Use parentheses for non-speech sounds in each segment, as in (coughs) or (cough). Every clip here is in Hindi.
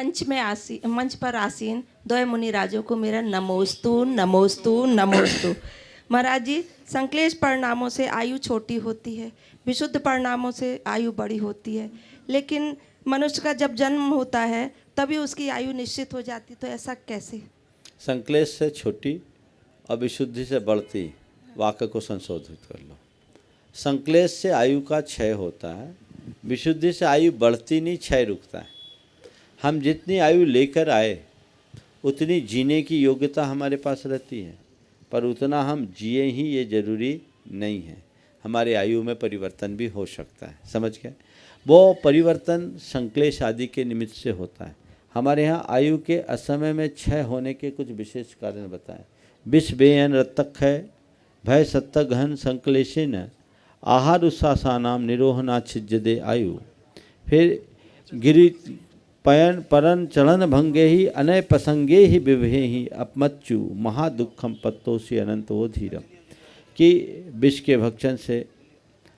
मंच में आसी, मंच पर आसीन द्वय मुनि राजों को मेरा नमोस्तु नमोस्तु नमोस्तु। (coughs) महाराज जी, संकलेश परिणामों से आयु छोटी होती है, विशुद्ध परिणामों से आयु बड़ी होती है। लेकिन मनुष्य का जब जन्म होता है, तभी उसकी आयु निश्चित हो जाती तो ऐसा कैसे? संकलेश से छोटी और विशुद्धि से बढ़ती वाक्य को संशोधित कर लो। संकलेश से आयु का क्षय होता है, विशुद्धि से आयु बढ़ती नहीं, क्षय रुकता है। हम जितनी आयु लेकर आए, उतनी जीने की योग्यता हमारे पास रहती है, पर उतना हम जिए ही ये ज़रूरी नहीं है। हमारे आयु में परिवर्तन भी हो सकता है। समझ गए? वो परिवर्तन संकलेश आदि के निमित्त से होता है। हमारे यहाँ आयु के असमय में क्षय होने के कुछ विशेष कारण बताएँ। विष बेयन रतक है, भय सत्त गहन संकलेशन, आहार उत्सासानाम निरोहना छिजदे आयु। फिर गिरि पयन परन चलन भंगे ही अनय प्रसंगे ही विभे ही अपमच्चु महादुखम पत्तोसी अनंतो धीरम कि विष के भक्षण से,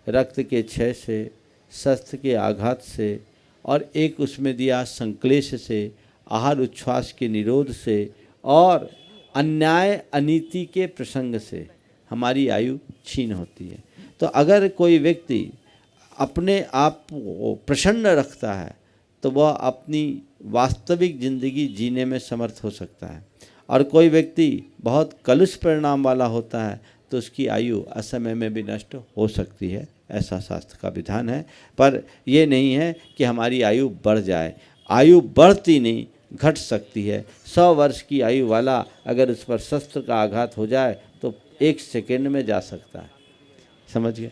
रक्त के क्षय से, शस्त्र के आघात से, और एक उसमें दिया संक्लेश से, आहार उच्छ्वास के निरोध से, और अन्याय अनीति के प्रसंग से हमारी आयु छीन होती है। तो अगर कोई व्यक्ति अपने आप को प्रसन्न रखता है तो वह अपनी वास्तविक ज़िंदगी जीने में समर्थ हो सकता है। और कोई व्यक्ति बहुत कलुष परिणाम वाला होता है तो उसकी आयु असमय में भी नष्ट हो सकती है, ऐसा शास्त्र का विधान है। पर यह नहीं है कि हमारी आयु बढ़ जाए। आयु बढ़ती नहीं, घट सकती है। सौ वर्ष की आयु वाला अगर उस पर शस्त्र का आघात हो जाए तो एक सेकेंड में जा सकता है। समझ गए?